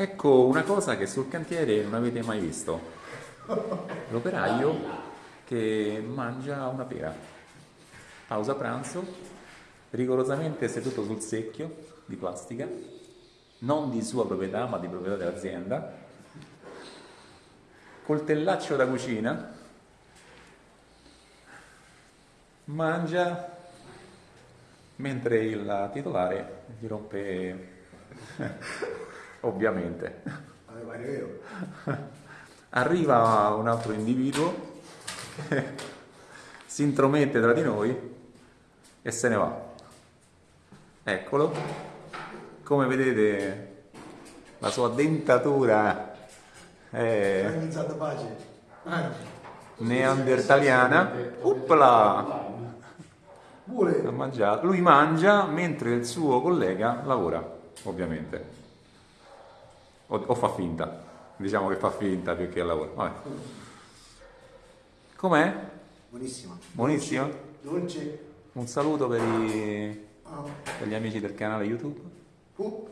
Ecco una cosa che sul cantiere non avete mai visto. L'operaio che mangia una pera. Pausa pranzo, rigorosamente seduto sul secchio di plastica, non di sua proprietà ma di proprietà dell'azienda, coltellaccio da cucina, mangia mentre il titolare gli rompe ovviamente. Arriva un altro individuo si intromette tra di noi e se ne va. Eccolo, come vedete la sua dentatura è neandertaliana. Uppla! Lui mangia mentre il suo collega lavora, ovviamente. O, o fa finta. Diciamo che fa finta più che lavora. Vabbè. Com'è? Buonissima. Buonissima? Dolce. Un saluto per, i- per gli amici del canale YouTube. Uh.